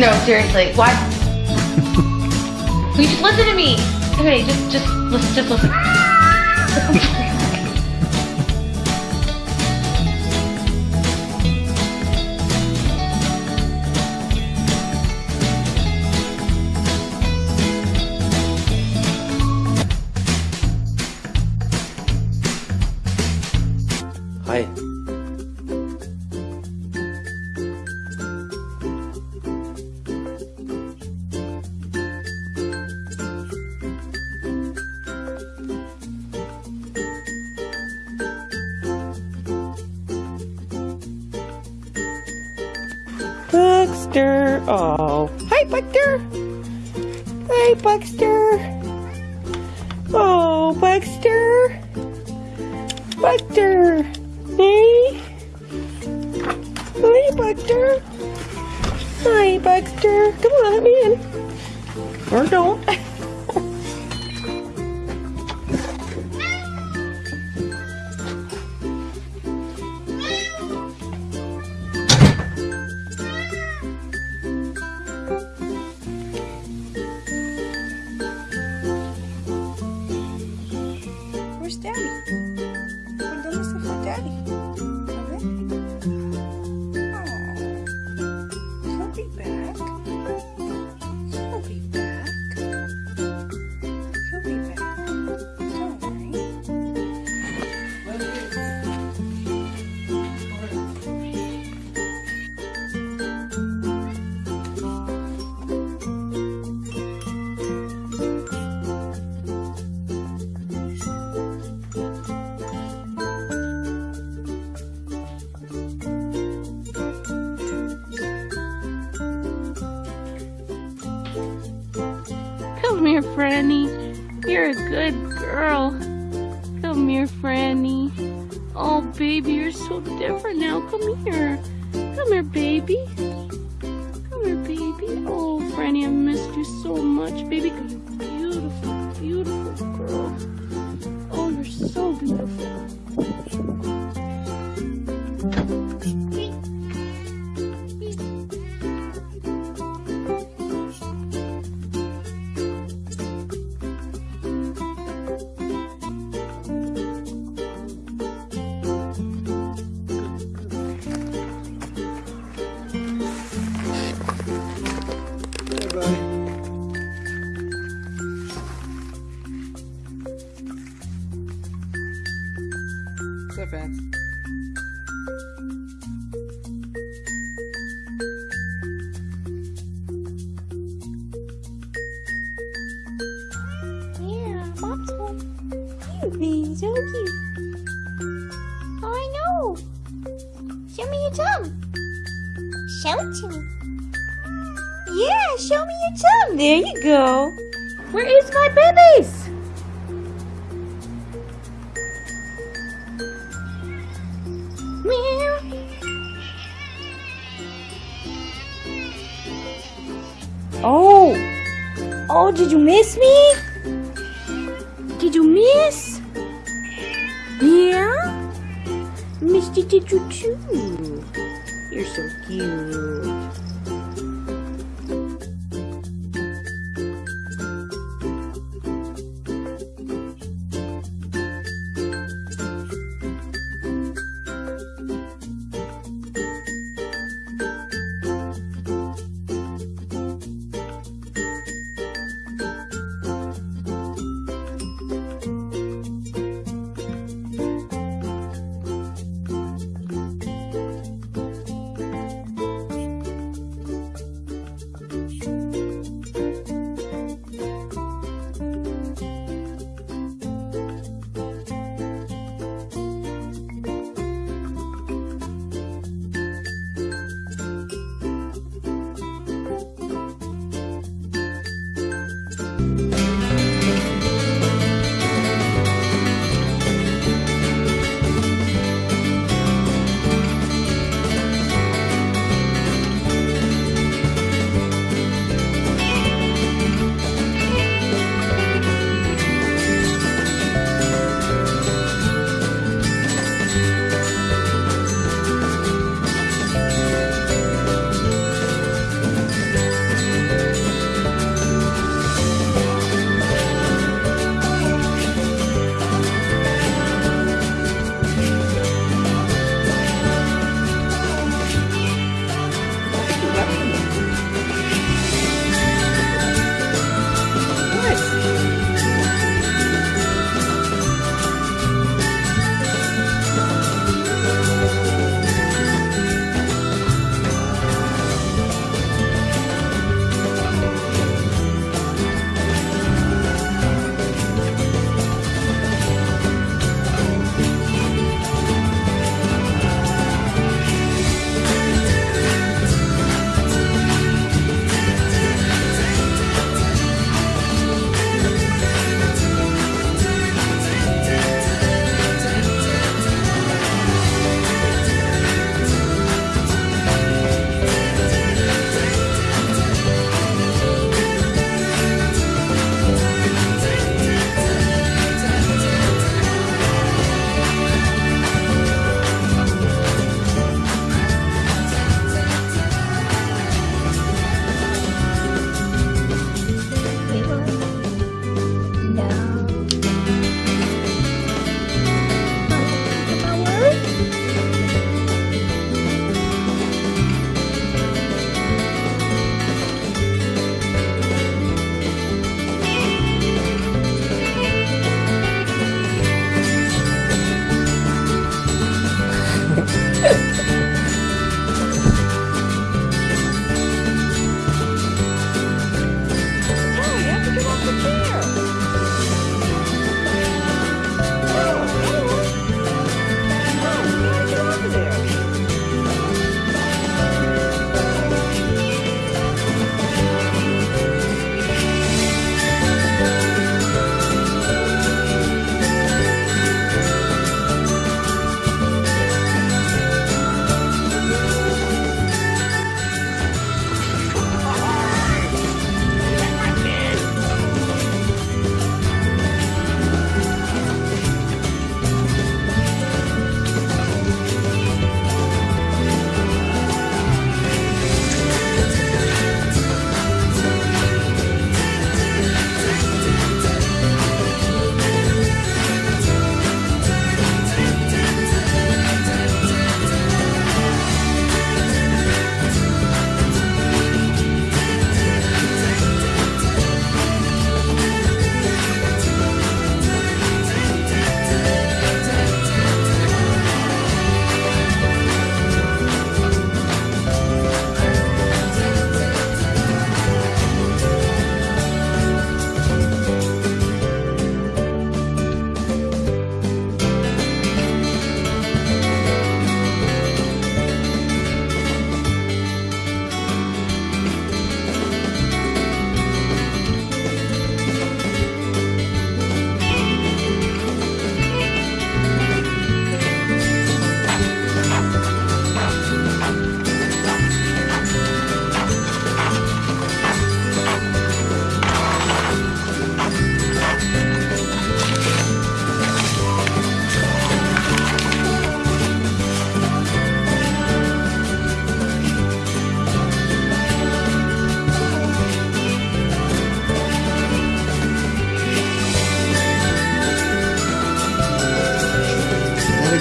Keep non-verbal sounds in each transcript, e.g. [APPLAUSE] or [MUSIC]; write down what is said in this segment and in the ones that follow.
No, seriously. Why? [LAUGHS] Will you just listen to me? Okay, just just listen just listen. [LAUGHS] Buxter. Oh. Hi, Buxter. Hi, Buxter. Oh, Buxter. Buxter. Hey. Hi, Buxter. Hi, Buxter. Come on, let me in. Or don't. [LAUGHS] baby, you're so different now. Come here. Come here, baby. Come here, baby. Oh, Franny, I missed you so much, baby. You're beautiful, beautiful girl. Oh, you're so beautiful. Show it to me. Yeah, show me your tongue. There you go. Where is my babies? Meow. Oh. Oh, did you miss me? Did you miss? Yeah? Missed you, did you too? You're so cute.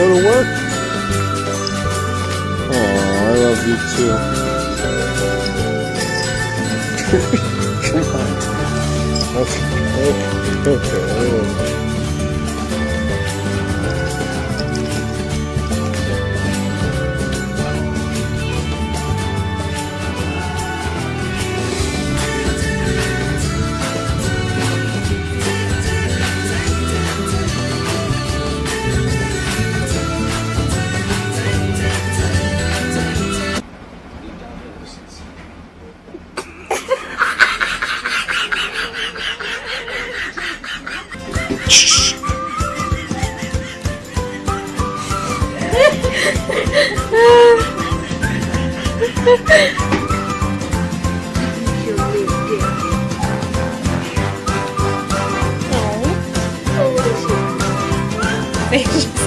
Go to work? Oh, I love you too. [LAUGHS] [LAUGHS] Come on. Okay. okay. Like your tummy